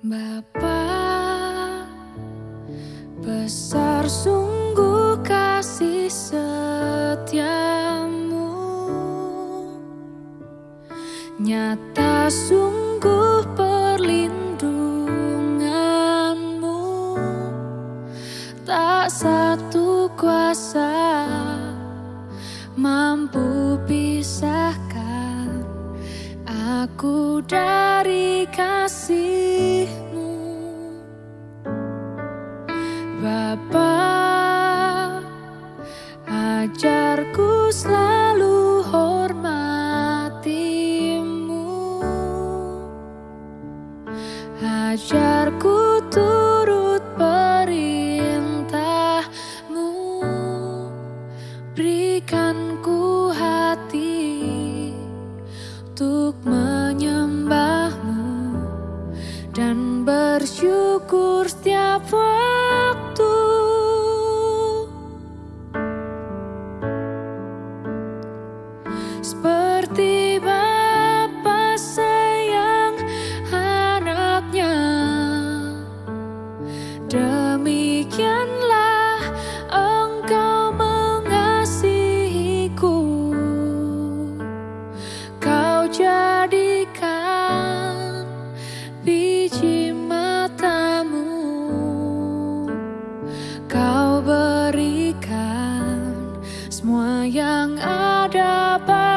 Bapak, besar sungguh kasih Nyata sungguh perlindunganmu. Tak satu kuasa mampu pisahkan aku dari kasih Bapa Ajarku selalu Ajarku turut perintahmu. Berikan ku hati untuk menyembahmu. Dan bersyukur setiap waktu drop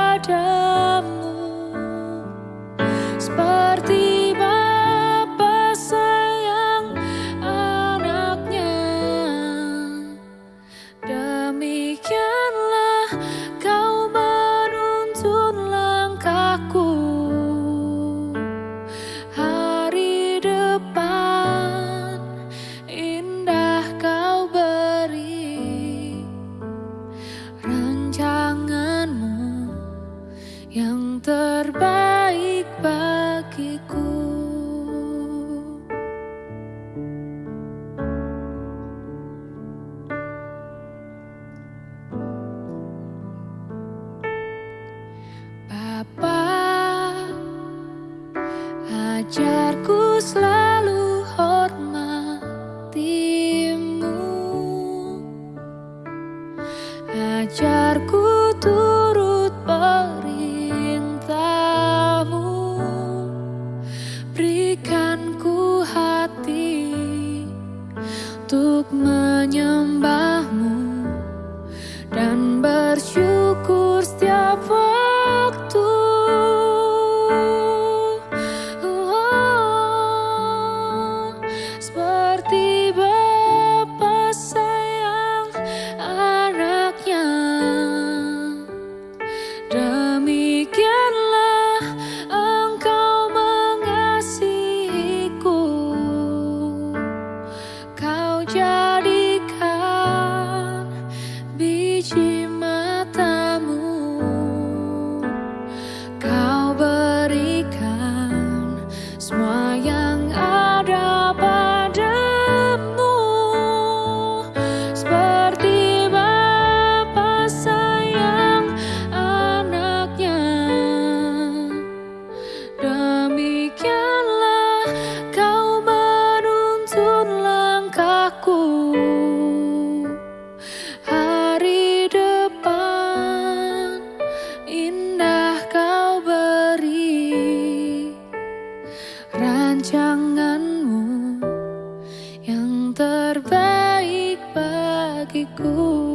Bapa ajarku selalu hormatimu? Ajarku turut perintahmu. Berikan ku hati untuk menyembahmu Dan bersyukur my tanganmu yang terbaik bagiku.